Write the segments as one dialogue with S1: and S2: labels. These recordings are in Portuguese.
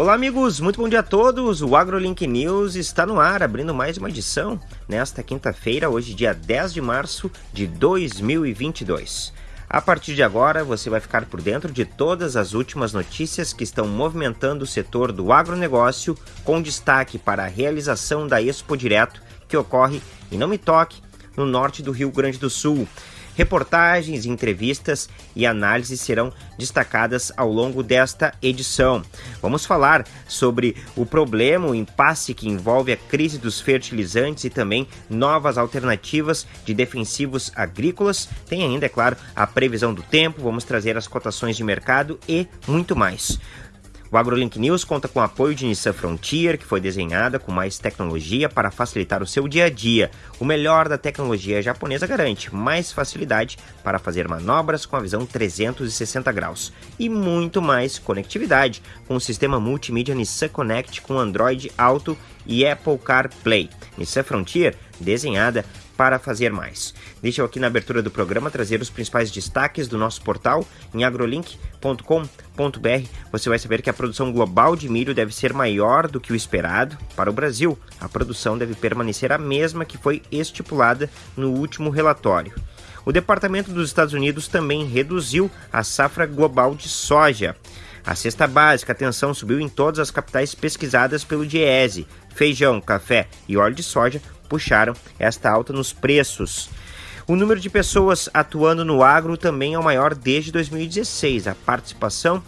S1: Olá, amigos, muito bom dia a todos. O AgroLink News está no ar, abrindo mais uma edição nesta quinta-feira, hoje, dia 10 de março de 2022. A partir de agora, você vai ficar por dentro de todas as últimas notícias que estão movimentando o setor do agronegócio, com destaque para a realização da Expo Direto, que ocorre em Não Me Toque, no norte do Rio Grande do Sul. Reportagens, entrevistas e análises serão destacadas ao longo desta edição. Vamos falar sobre o problema, o impasse que envolve a crise dos fertilizantes e também novas alternativas de defensivos agrícolas. Tem ainda, é claro, a previsão do tempo, vamos trazer as cotações de mercado e muito mais. O AgroLink News conta com o apoio de Nissan Frontier, que foi desenhada com mais tecnologia para facilitar o seu dia a dia. O melhor da tecnologia japonesa garante mais facilidade para fazer manobras com a visão 360 graus e muito mais conectividade com o sistema multimídia Nissan Connect com Android Auto e Apple CarPlay. Nissan Frontier desenhada para fazer mais. Deixa eu aqui na abertura do programa trazer os principais destaques do nosso portal em agrolink.com.br. Você vai saber que a produção global de milho deve ser maior do que o esperado. Para o Brasil, a produção deve permanecer a mesma que foi estipulada no último relatório. O Departamento dos Estados Unidos também reduziu a safra global de soja. A cesta básica, atenção, subiu em todas as capitais pesquisadas pelo DIESE. Feijão, café e óleo de soja puxaram esta alta nos preços. O número de pessoas atuando no agro também é o maior desde 2016. A participação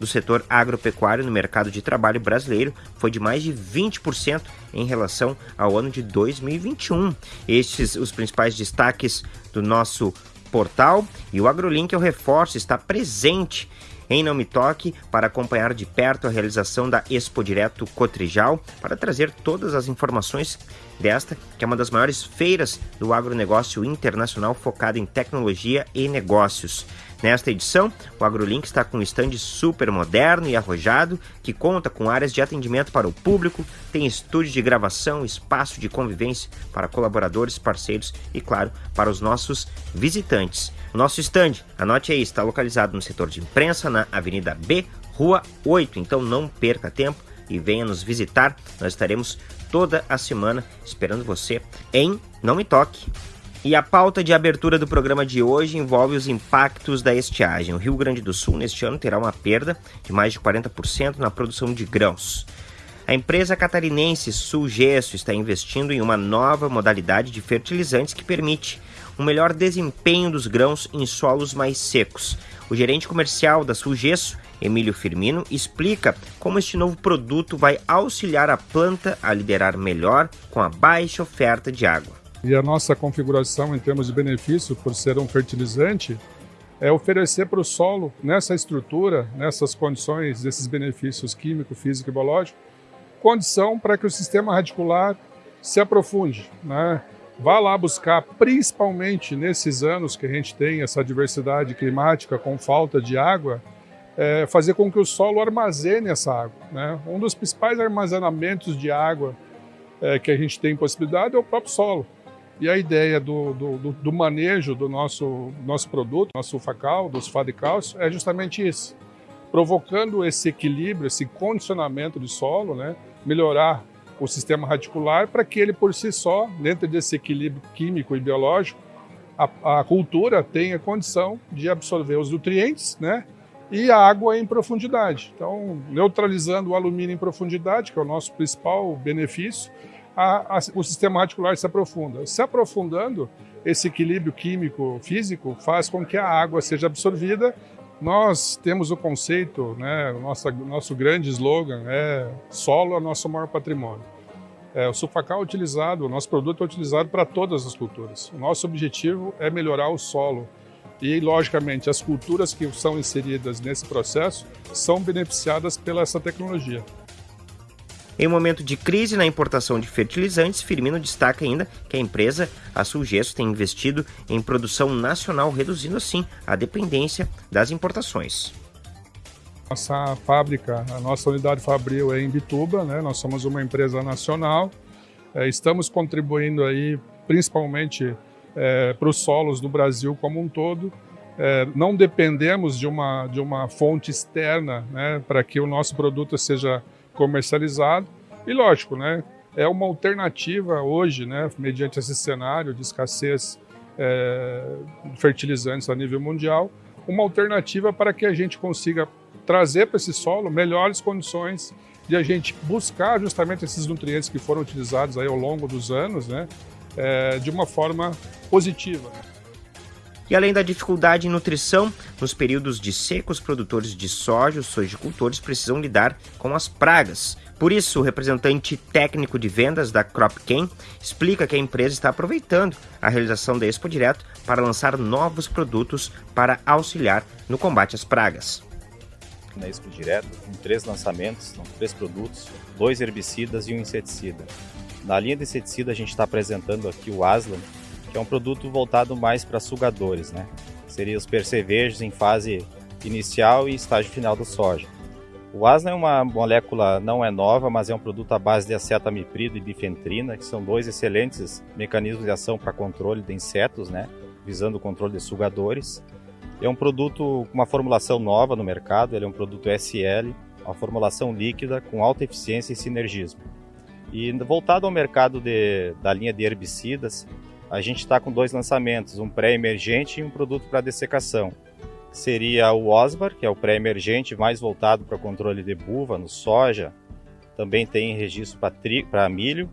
S1: do setor agropecuário no mercado de trabalho brasileiro foi de mais de 20% em relação ao ano de 2021. Estes os principais destaques do nosso portal e o AgroLink, eu reforço, está presente em Não Me Toque para acompanhar de perto a realização da Expo Direto Cotrijal para trazer todas as informações desta, que é uma das maiores feiras do agronegócio internacional focada em tecnologia e negócios. Nesta edição, o AgroLink está com um stand super moderno e arrojado, que conta com áreas de atendimento para o público, tem estúdio de gravação, espaço de convivência para colaboradores, parceiros e, claro, para os nossos visitantes. O nosso stand, anote aí, está localizado no setor de imprensa, na Avenida B, Rua 8, então não perca tempo e venha nos visitar. Nós estaremos toda a semana esperando você em Não Me Toque. E a pauta de abertura do programa de hoje envolve os impactos da estiagem. O Rio Grande do Sul, neste ano, terá uma perda de mais de 40% na produção de grãos. A empresa catarinense Sulgesso está investindo em uma nova modalidade de fertilizantes que permite um melhor desempenho dos grãos em solos mais secos. O gerente comercial da Sulgesso Emílio Firmino, explica como este novo produto vai auxiliar a planta a liderar melhor com a baixa oferta de água.
S2: E a nossa configuração em termos de benefício, por ser um fertilizante, é oferecer para o solo, nessa estrutura, nessas condições, desses benefícios químico, físico e biológico, condição para que o sistema radicular se aprofunde. Né? Vá lá buscar, principalmente nesses anos que a gente tem essa diversidade climática com falta de água, é, fazer com que o solo armazene essa água. Né? Um dos principais armazenamentos de água é, que a gente tem possibilidade é o próprio solo. E a ideia do, do, do manejo do nosso, nosso produto, nosso sulfacal, do sulfato de cálcio, é justamente isso. Provocando esse equilíbrio, esse condicionamento de solo, né? melhorar o sistema radicular para que ele por si só, dentro desse equilíbrio químico e biológico, a, a cultura tenha condição de absorver os nutrientes, né? E a água em profundidade. Então, neutralizando o alumínio em profundidade, que é o nosso principal benefício, a, a, o sistema radicular se aprofunda. Se aprofundando, esse equilíbrio químico, físico, faz com que a água seja absorvida. Nós temos o conceito, né, o nosso, nosso grande slogan é solo é nosso maior patrimônio. É, o sulfacal é utilizado, o nosso produto é utilizado para todas as culturas. O nosso objetivo é melhorar o solo, e, logicamente, as culturas que são inseridas nesse processo são beneficiadas pela essa tecnologia.
S1: Em momento de crise na importação de fertilizantes, Firmino destaca ainda que a empresa, a Sulgesso, tem investido em produção nacional, reduzindo assim a dependência das importações.
S2: Nossa fábrica, a nossa unidade fabril é em Bituba, né? nós somos uma empresa nacional, é, estamos contribuindo aí principalmente é, para os solos do Brasil como um todo. é, não dependemos de uma, de uma fonte externa né, para que o nosso produto seja comercializado. E lógico, né, é uma alternativa hoje, né, mediante esse cenário de escassez é, de fertilizantes a nível mundial, uma alternativa para que a gente consiga trazer para esse solo melhores condições de a gente buscar justamente esses nutrientes que foram utilizados aí ao longo dos anos, né, é, de uma forma positiva.
S1: E além da dificuldade em nutrição, nos períodos de seca, os produtores de soja, os sojicultores precisam lidar com as pragas. Por isso, o representante técnico de vendas da CropCam explica que a empresa está aproveitando a realização da Expo Direto para lançar novos produtos para auxiliar no combate às pragas.
S3: Na Expo Direto, com três lançamentos, são três produtos, dois herbicidas e um inseticida. Na linha de inseticida, a gente está apresentando aqui o Aslan, que é um produto voltado mais para sugadores, né? Seria os percevejos em fase inicial e estágio final do soja. O asna é uma molécula, não é nova, mas é um produto à base de acetamiprid e bifentrina, que são dois excelentes mecanismos de ação para controle de insetos, né? visando o controle de sugadores. É um produto com uma formulação nova no mercado, ele é um produto SL, uma formulação líquida com alta eficiência e sinergismo. E voltado ao mercado de, da linha de herbicidas, a gente está com dois lançamentos, um pré-emergente e um produto para dessecação. Seria o Osbar, que é o pré-emergente mais voltado para controle de buva no soja, também tem registro para milho,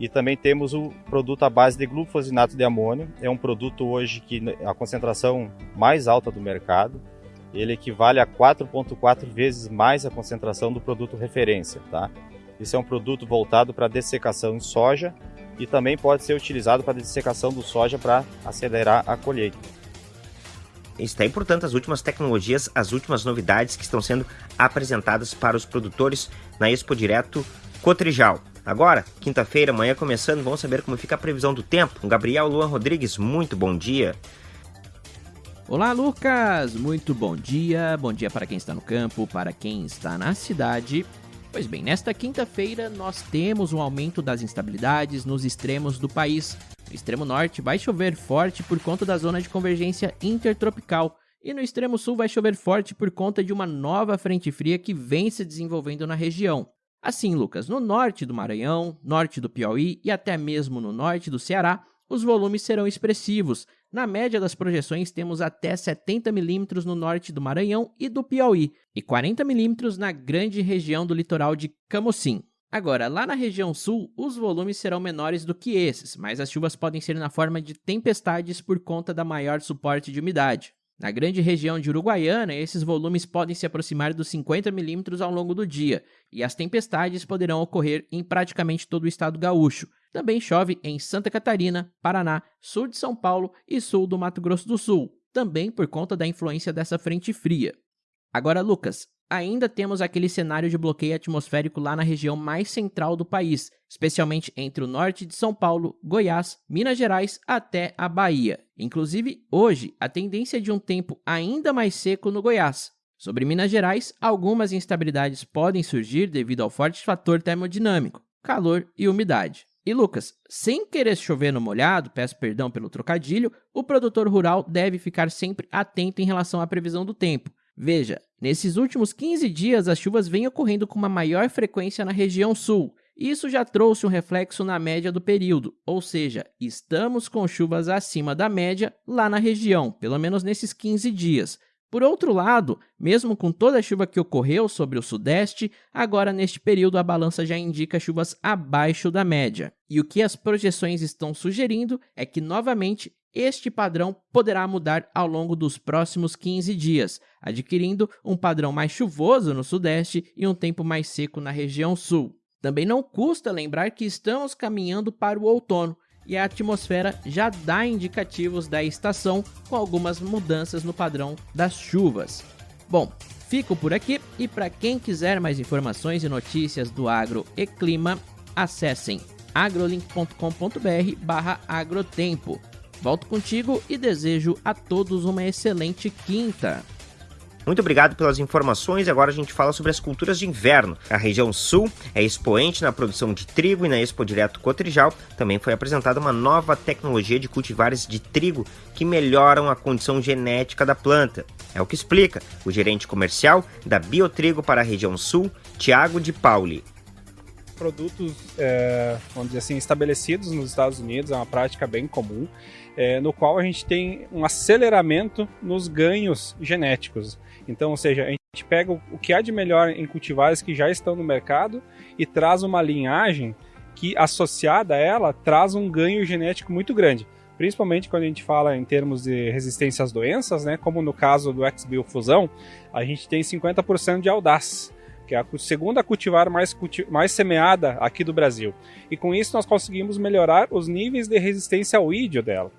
S3: e também temos o produto à base de glufosinato de amônio. É um produto hoje que a concentração mais alta do mercado. Ele equivale a 4,4 vezes mais a concentração do produto referência. Tá? Esse é um produto voltado para dessecação em soja e também pode ser utilizado para dessecação do soja para acelerar a colheita.
S1: Está aí, portanto, as últimas tecnologias, as últimas novidades que estão sendo apresentadas para os produtores na Expo Direto Cotrijal. Agora, quinta-feira, amanhã começando, vamos saber como fica a previsão do tempo. Gabriel Luan Rodrigues, muito bom dia.
S4: Olá, Lucas! Muito bom dia. Bom dia para quem está no campo, para quem está na cidade Pois bem, nesta quinta-feira nós temos um aumento das instabilidades nos extremos do país. No extremo norte vai chover forte por conta da zona de convergência intertropical, e no extremo sul vai chover forte por conta de uma nova frente fria que vem se desenvolvendo na região. Assim, Lucas, no norte do Maranhão, norte do Piauí e até mesmo no norte do Ceará, os volumes serão expressivos. Na média das projeções, temos até 70 milímetros no norte do Maranhão e do Piauí, e 40 milímetros na grande região do litoral de Camocim. Agora, lá na região sul, os volumes serão menores do que esses, mas as chuvas podem ser na forma de tempestades por conta da maior suporte de umidade. Na grande região de Uruguaiana, esses volumes podem se aproximar dos 50 milímetros ao longo do dia, e as tempestades poderão ocorrer em praticamente todo o estado gaúcho. Também chove em Santa Catarina, Paraná, sul de São Paulo e sul do Mato Grosso do Sul, também por conta da influência dessa frente fria. Agora, Lucas, ainda temos aquele cenário de bloqueio atmosférico lá na região mais central do país, especialmente entre o norte de São Paulo, Goiás, Minas Gerais até a Bahia. Inclusive, hoje, a tendência é de um tempo ainda mais seco no Goiás. Sobre Minas Gerais, algumas instabilidades podem surgir devido ao forte fator termodinâmico, calor e umidade. E Lucas, sem querer chover no molhado, peço perdão pelo trocadilho, o produtor rural deve ficar sempre atento em relação à previsão do tempo, Veja, nesses últimos 15 dias as chuvas vêm ocorrendo com uma maior frequência na região sul. Isso já trouxe um reflexo na média do período, ou seja, estamos com chuvas acima da média lá na região, pelo menos nesses 15 dias. Por outro lado, mesmo com toda a chuva que ocorreu sobre o Sudeste, agora neste período a balança já indica chuvas abaixo da média. E o que as projeções estão sugerindo é que novamente este padrão poderá mudar ao longo dos próximos 15 dias, adquirindo um padrão mais chuvoso no Sudeste e um tempo mais seco na região Sul. Também não custa lembrar que estamos caminhando para o outono e a atmosfera já dá indicativos da estação com algumas mudanças no padrão das chuvas. Bom, fico por aqui e para quem quiser mais informações e notícias do agro e clima, acessem agrolink.com.br/agrotempo. Volto contigo e desejo a todos uma excelente quinta.
S1: Muito obrigado pelas informações. Agora a gente fala sobre as culturas de inverno. A região sul é expoente na produção de trigo e na Expo Direto Cotrijal também foi apresentada uma nova tecnologia de cultivares de trigo que melhoram a condição genética da planta. É o que explica o gerente comercial da Biotrigo para a região sul, Tiago de Pauli
S5: produtos, é, vamos dizer assim, estabelecidos nos Estados Unidos, é uma prática bem comum, é, no qual a gente tem um aceleramento nos ganhos genéticos. Então, ou seja, a gente pega o que há de melhor em cultivares que já estão no mercado e traz uma linhagem que, associada a ela, traz um ganho genético muito grande principalmente quando a gente fala em termos de resistência às doenças, né, como no caso do XBio Fusão, a gente tem 50% de audaz que é a segunda cultivar mais, culti mais semeada aqui do Brasil. E com isso nós conseguimos melhorar os níveis de resistência ao ídio dela.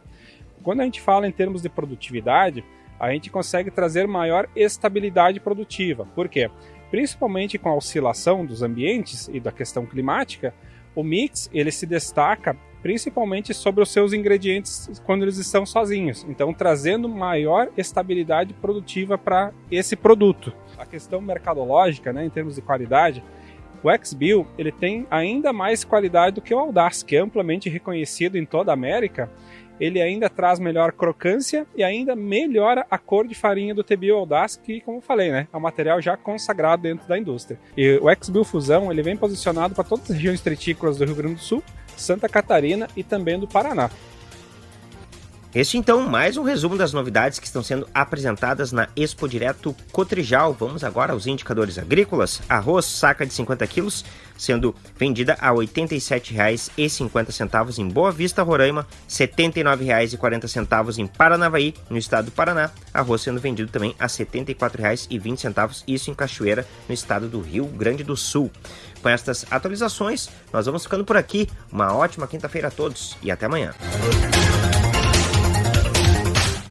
S5: Quando a gente fala em termos de produtividade, a gente consegue trazer maior estabilidade produtiva. Por quê? Principalmente com a oscilação dos ambientes e da questão climática, o mix ele se destaca principalmente sobre os seus ingredientes quando eles estão sozinhos. Então, trazendo maior estabilidade produtiva para esse produto. A questão mercadológica, né, em termos de qualidade, o XBill ele tem ainda mais qualidade do que o Audaz, que é amplamente reconhecido em toda a América. Ele ainda traz melhor crocância e ainda melhora a cor de farinha do TBio Audaz, que, como eu falei, né, é um material já consagrado dentro da indústria. E o XBill Fusão ele vem posicionado para todas as regiões tritícolas do Rio Grande do Sul, Santa Catarina e também do Paraná.
S1: Este então, mais um resumo das novidades que estão sendo apresentadas na Expo Direto Cotrijal. Vamos agora aos indicadores agrícolas. Arroz, saca de 50 quilos, sendo vendida a R$ 87,50 em Boa Vista, Roraima, R$ 79,40 em Paranavaí, no estado do Paraná. Arroz sendo vendido também a R$ 74,20, isso em Cachoeira, no estado do Rio Grande do Sul. Com estas atualizações, nós vamos ficando por aqui. Uma ótima quinta-feira a todos e até amanhã.